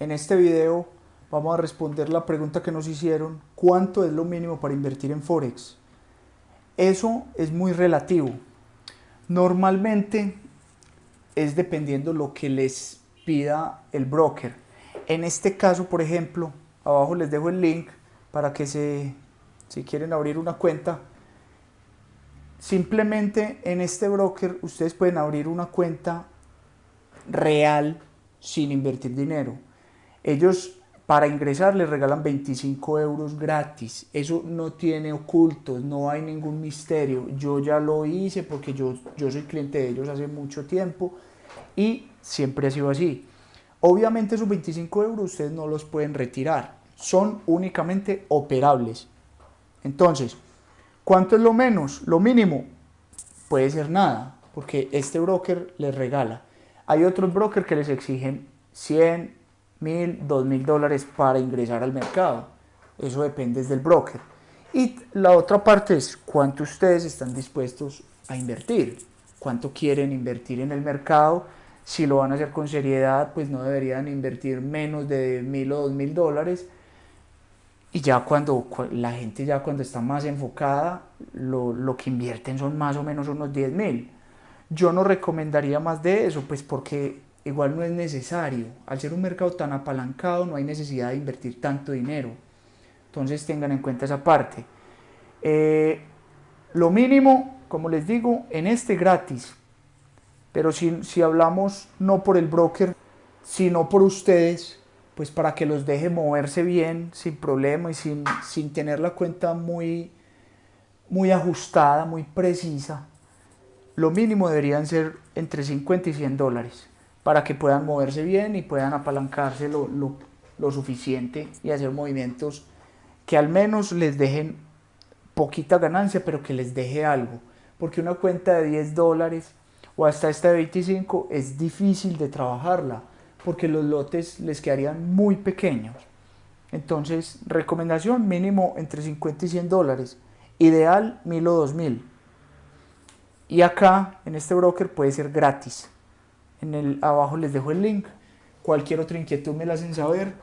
En este video vamos a responder la pregunta que nos hicieron, ¿cuánto es lo mínimo para invertir en Forex? Eso es muy relativo. Normalmente es dependiendo lo que les pida el broker. En este caso, por ejemplo, abajo les dejo el link para que se, si quieren abrir una cuenta, simplemente en este broker ustedes pueden abrir una cuenta real sin invertir dinero. Ellos para ingresar les regalan 25 euros gratis. Eso no tiene ocultos, no hay ningún misterio. Yo ya lo hice porque yo, yo soy cliente de ellos hace mucho tiempo y siempre ha sido así. Obviamente esos 25 euros ustedes no los pueden retirar, son únicamente operables. Entonces, ¿cuánto es lo menos? Lo mínimo puede ser nada, porque este broker les regala. Hay otros brokers que les exigen 100, 1000, 2000 dólares para ingresar al mercado. Eso depende del broker. Y la otra parte es cuánto ustedes están dispuestos a invertir, cuánto quieren invertir en el mercado. Si lo van a hacer con seriedad, pues no deberían invertir menos de 1000 o 2000 dólares. Y ya cuando la gente ya cuando está más enfocada, lo, lo que invierten son más o menos unos 10 mil. Yo no recomendaría más de eso, pues porque igual no es necesario. Al ser un mercado tan apalancado no hay necesidad de invertir tanto dinero. Entonces tengan en cuenta esa parte. Eh, lo mínimo, como les digo, en este gratis. Pero si, si hablamos no por el broker, sino por ustedes, pues para que los deje moverse bien, sin problema y sin, sin tener la cuenta muy, muy ajustada, muy precisa, lo mínimo deberían ser entre 50 y 100 dólares para que puedan moverse bien y puedan apalancarse lo, lo, lo suficiente y hacer movimientos que al menos les dejen poquita ganancia, pero que les deje algo. Porque una cuenta de 10 dólares o hasta esta de 25 es difícil de trabajarla, porque los lotes les quedarían muy pequeños. Entonces, recomendación mínimo entre 50 y 100 dólares. Ideal 1000 o 2000. Y acá, en este broker, puede ser gratis. En el abajo les dejo el link. Cualquier otra inquietud me la hacen saber.